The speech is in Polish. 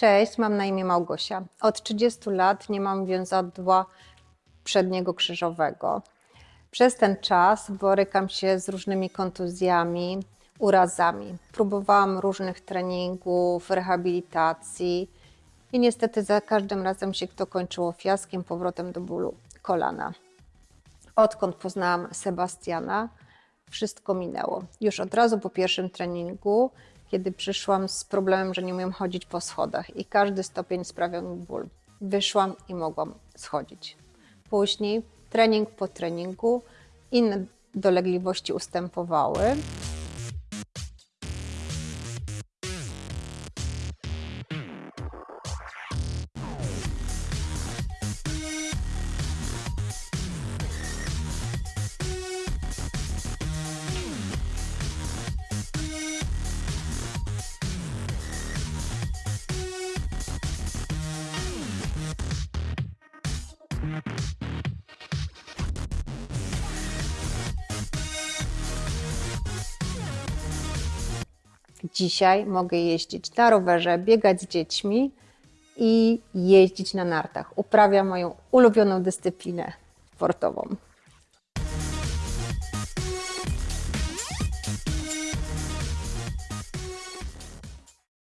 Cześć, mam na imię Małgosia. Od 30 lat nie mam więzadła przedniego krzyżowego. Przez ten czas borykam się z różnymi kontuzjami, urazami. Próbowałam różnych treningów, rehabilitacji i niestety za każdym razem się to kończyło fiaskiem, powrotem do bólu kolana. Odkąd poznałam Sebastiana, wszystko minęło. Już od razu po pierwszym treningu, kiedy przyszłam z problemem, że nie umiem chodzić po schodach i każdy stopień sprawiał mi ból. Wyszłam i mogłam schodzić. Później, trening po treningu, inne dolegliwości ustępowały. Dzisiaj mogę jeździć na rowerze, biegać z dziećmi i jeździć na nartach. Uprawiam moją ulubioną dyscyplinę sportową.